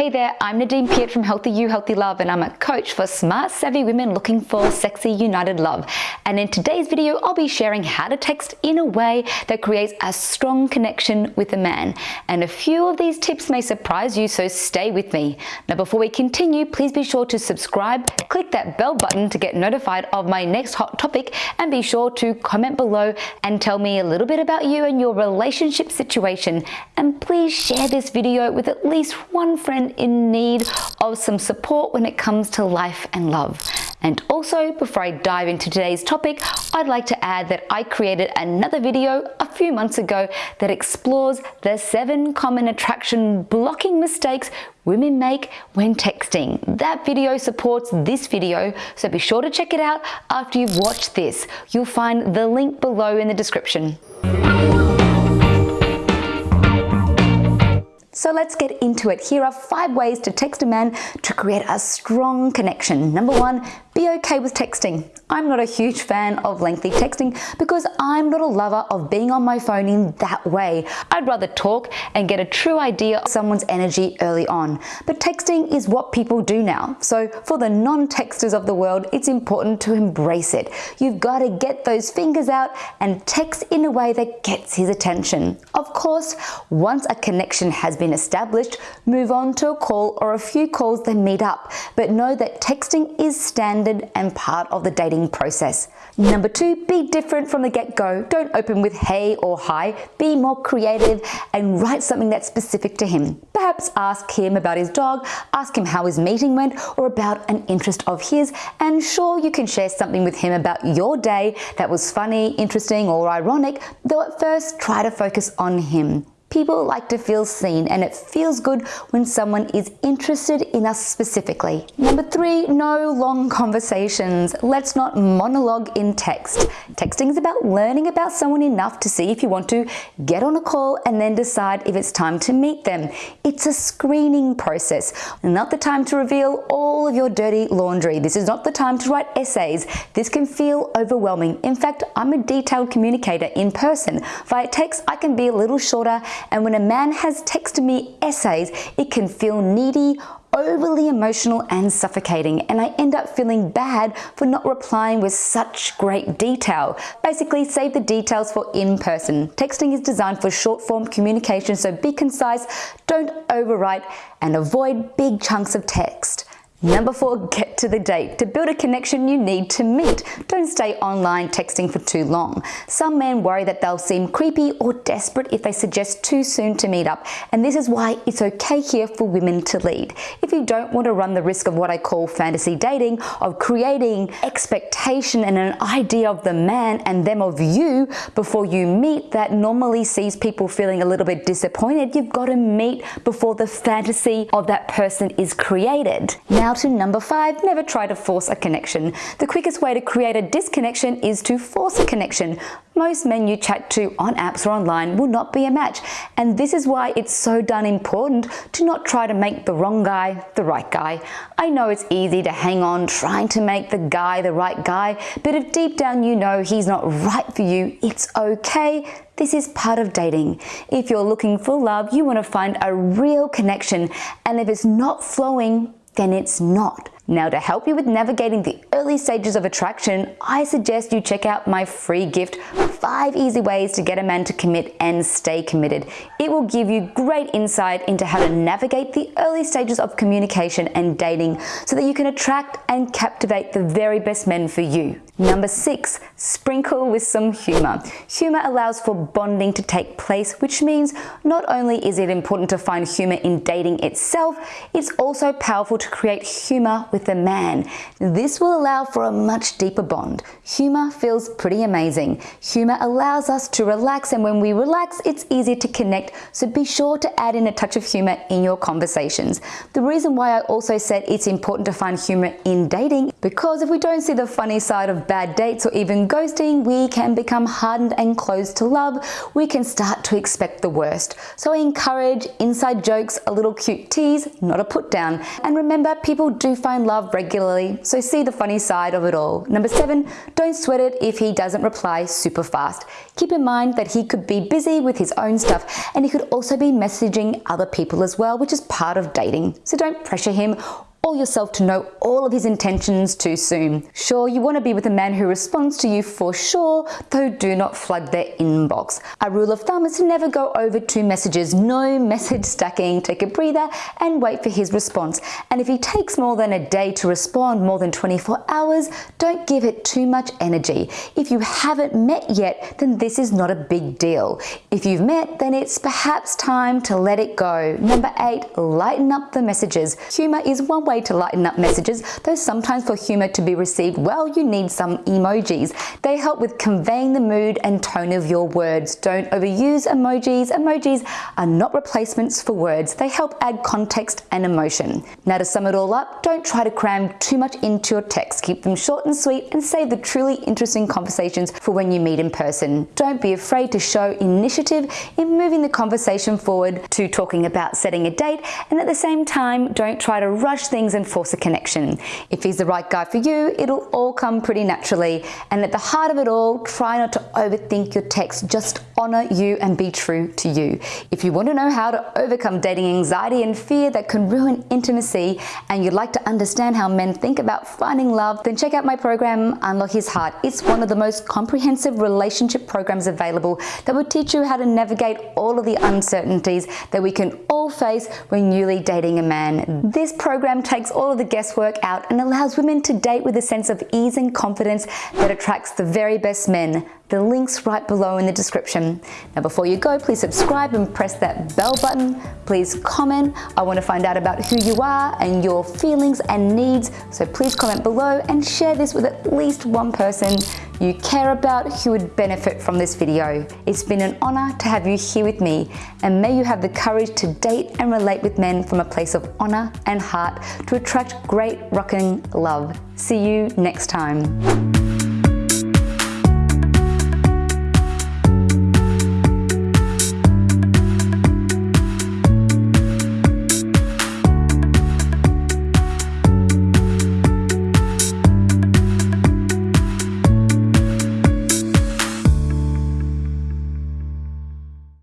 Hey there, I'm Nadine Piat from Healthy You, Healthy Love, and I'm a coach for smart, savvy women looking for sexy, united love. And in today's video, I'll be sharing how to text in a way that creates a strong connection with a man. And a few of these tips may surprise you, so stay with me. Now, before we continue, please be sure to subscribe, click that bell button to get notified of my next hot topic, and be sure to comment below and tell me a little bit about you and your relationship situation. And please share this video with at least one friend in need of some support when it comes to life and love. And also, before I dive into today's topic, I'd like to add that I created another video a few months ago that explores the seven common attraction blocking mistakes women make when texting. That video supports this video, so be sure to check it out after you've watched this. You'll find the link below in the description. So let's get it. Here are five ways to text a man to create a strong connection. Number one, be okay with texting. I'm not a huge fan of lengthy texting because I'm not a lover of being on my phone in that way. I'd rather talk and get a true idea of someone's energy early on. But texting is what people do now. So for the non-texters of the world, it's important to embrace it. You've got to get those fingers out and text in a way that gets his attention. Of course, once a connection has been established, move on to a call or a few calls then meet up. But know that texting is standard and part of the dating process. Number two, be different from the get-go. Don't open with hey or hi. Be more creative and write something that's specific to him. Perhaps ask him about his dog, ask him how his meeting went or about an interest of his and sure you can share something with him about your day that was funny, interesting or ironic, though at first try to focus on him. People like to feel seen and it feels good when someone is interested in us specifically. Number three, no long conversations. Let's not monologue in text. Texting is about learning about someone enough to see if you want to get on a call and then decide if it's time to meet them. It's a screening process, not the time to reveal all of your dirty laundry. This is not the time to write essays. This can feel overwhelming. In fact, I'm a detailed communicator in person. Via text, I can be a little shorter and when a man has texted me essays, it can feel needy, overly emotional and suffocating and I end up feeling bad for not replying with such great detail. Basically save the details for in person. Texting is designed for short form communication so be concise, don't overwrite and avoid big chunks of text. Number four, get to the date. To build a connection, you need to meet. Don't stay online texting for too long. Some men worry that they'll seem creepy or desperate if they suggest too soon to meet up. And this is why it's okay here for women to lead. If you don't want to run the risk of what I call fantasy dating, of creating expectation and an idea of the man and them of you before you meet that normally sees people feeling a little bit disappointed, you've got to meet before the fantasy of that person is created. Now, to number five, never try to force a connection. The quickest way to create a disconnection is to force a connection. Most men you chat to on apps or online will not be a match. And this is why it's so done important to not try to make the wrong guy the right guy. I know it's easy to hang on trying to make the guy the right guy, but if deep down you know he's not right for you, it's okay. This is part of dating. If you're looking for love, you want to find a real connection. And if it's not flowing, then it's not. Now to help you with navigating the early stages of attraction, I suggest you check out my free gift, 5 easy ways to get a man to commit and stay committed. It will give you great insight into how to navigate the early stages of communication and dating so that you can attract and captivate the very best men for you. Number six, sprinkle with some humor. Humor allows for bonding to take place, which means not only is it important to find humor in dating itself, it's also powerful to create humor with a man. This will allow for a much deeper bond. Humor feels pretty amazing. Humor allows us to relax and when we relax, it's easier to connect. So be sure to add in a touch of humor in your conversations. The reason why I also said it's important to find humor in dating, because if we don't see the funny side of bad dates or even ghosting, we can become hardened and closed to love. We can start to expect the worst. So I encourage inside jokes, a little cute tease, not a put down. And remember, people do find find love regularly, so see the funny side of it all. Number seven, don't sweat it if he doesn't reply super fast. Keep in mind that he could be busy with his own stuff and he could also be messaging other people as well, which is part of dating. So don't pressure him or yourself to know all of his intentions too soon. Sure, you want to be with a man who responds to you for sure, though do not flood their inbox. A rule of thumb is to never go over two messages, no message stacking, take a breather and wait for his response. And if he takes more than a day to respond, more than 24 hours, don't give it too much energy. If you haven't met yet, then this is not a big deal. If you've met, then it's perhaps time to let it go. Number eight, lighten up the messages. Humor is one way to lighten up messages, though sometimes for humor to be received well, you need some emojis. They help with conveying the mood and tone of your words. Don't overuse emojis. Emojis are not replacements for words. They help add context and emotion. Now to sum it all up, don't try to cram too much into your text. Keep them short and sweet and save the truly interesting conversations for when you meet in person. Don't be afraid to show initiative in moving the conversation forward to talking about setting a date and at the same time, don't try to rush things things and force a connection. If he's the right guy for you, it'll all come pretty naturally. And at the heart of it all, try not to overthink your text. Just honor you and be true to you. If you want to know how to overcome dating anxiety and fear that can ruin intimacy, and you'd like to understand how men think about finding love, then check out my program, Unlock His Heart. It's one of the most comprehensive relationship programs available that will teach you how to navigate all of the uncertainties that we can all face when newly dating a man. This program takes all of the guesswork out and allows women to date with a sense of ease and confidence that attracts the very best men. The link's right below in the description. Now before you go, please subscribe and press that bell button. Please comment. I want to find out about who you are and your feelings and needs. So please comment below and share this with at least one person you care about who would benefit from this video. It's been an honor to have you here with me and may you have the courage to date and relate with men from a place of honor and heart to attract great rocking love. See you next time.